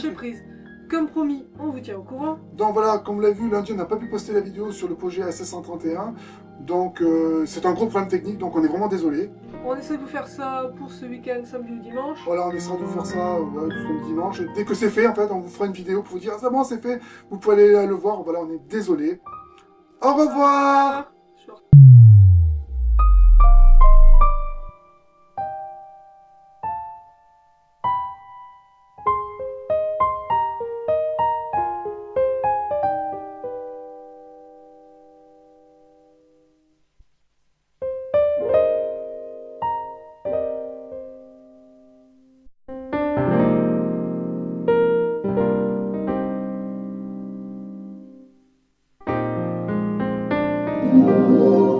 surprise. Comme promis, on vous tient au courant. Donc voilà, comme vous l'avez vu, lundi on n'a pas pu poster la vidéo sur le projet SS131. Donc euh, c'est un gros problème technique, donc on est vraiment désolé. On essaie de vous faire ça pour ce week-end, samedi ou dimanche. Voilà, on essaiera de vous faire ça ouais, le dimanche. Et dès que c'est fait, en fait, on vous fera une vidéo pour vous dire, ah, c'est bon, c'est fait. Vous pouvez aller le voir. Voilà, on est désolé. Au revoir Música